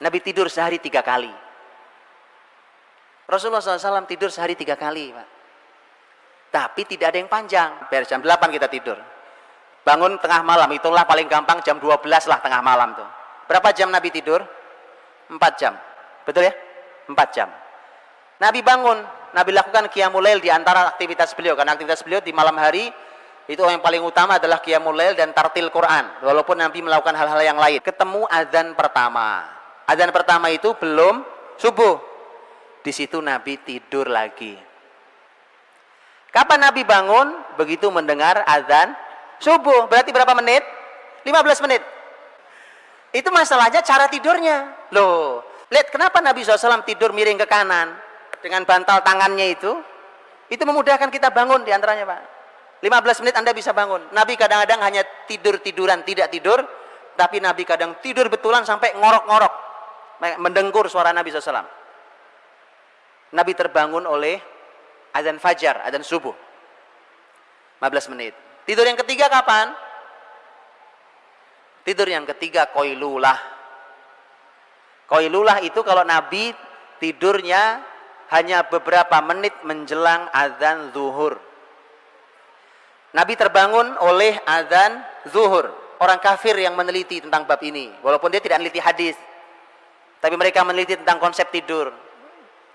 Nabi tidur sehari tiga kali. Rasulullah SAW tidur sehari tiga kali, Pak. Tapi tidak ada yang panjang. Biar jam 8 kita tidur. Bangun tengah malam, itulah paling gampang jam 12 lah tengah malam tuh. Berapa jam Nabi tidur? 4 jam. Betul ya? 4 jam. Nabi bangun, Nabi lakukan qiyamul lail di antara aktivitas beliau. Karena aktivitas beliau di malam hari itu yang paling utama adalah qiyamul lail dan tartil Quran. Walaupun Nabi melakukan hal-hal yang lain. Ketemu azan pertama. Azan pertama itu belum subuh. Di situ Nabi tidur lagi. Kapan Nabi bangun? Begitu mendengar azan subuh. Berarti berapa menit? 15 menit. Itu masalahnya cara tidurnya. Loh, lihat kenapa Nabi SAW tidur miring ke kanan dengan bantal tangannya itu? Itu memudahkan kita bangun di antaranya Pak. 15 menit Anda bisa bangun. Nabi kadang-kadang hanya tidur-tiduran, tidak tidur. Tapi Nabi kadang tidur betulan sampai ngorok-ngorok. Mendengkur suara Nabi SAW. Nabi terbangun oleh azan fajar, azan subuh. 15 menit. Tidur yang ketiga kapan? Tidur yang ketiga koilulah. Koilulah itu kalau Nabi tidurnya hanya beberapa menit menjelang azan zuhur. Nabi terbangun oleh azan zuhur. Orang kafir yang meneliti tentang bab ini. Walaupun dia tidak meneliti hadis. Tapi mereka meneliti tentang konsep tidur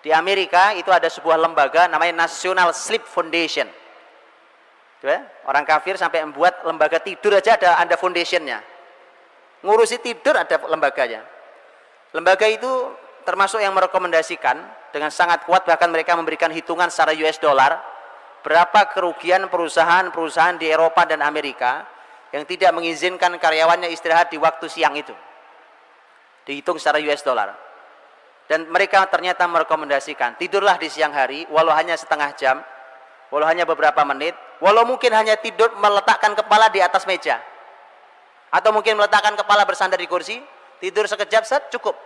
di Amerika itu ada sebuah lembaga namanya National Sleep Foundation. Orang kafir sampai membuat lembaga tidur aja ada ada foundationnya. Ngurusi tidur ada lembaganya. Lembaga itu termasuk yang merekomendasikan dengan sangat kuat bahkan mereka memberikan hitungan secara US dollar berapa kerugian perusahaan-perusahaan di Eropa dan Amerika yang tidak mengizinkan karyawannya istirahat di waktu siang itu. Dihitung secara US dollar. Dan mereka ternyata merekomendasikan tidurlah di siang hari walau hanya setengah jam walau hanya beberapa menit walau mungkin hanya tidur meletakkan kepala di atas meja. Atau mungkin meletakkan kepala bersandar di kursi tidur sekejap set cukup.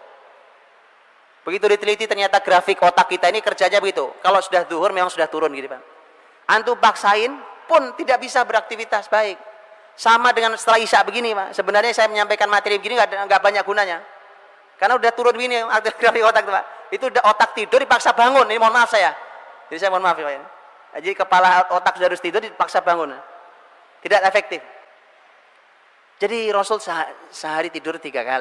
Begitu diteliti ternyata grafik otak kita ini kerjanya begitu. Kalau sudah duhur memang sudah turun gitu Pak. Antum paksain pun tidak bisa beraktivitas baik. Sama dengan setelah isya begini Pak. Sebenarnya saya menyampaikan materi begini nggak banyak gunanya karena udah turun begini grafik otak Pak. Itu udah otak tidur dipaksa bangun. Ini mohon maaf saya. Jadi saya mohon maaf. Ya. Jadi kepala otak sudah harus tidur dipaksa bangun. Tidak efektif. Jadi Rasul sehari tidur tiga kali.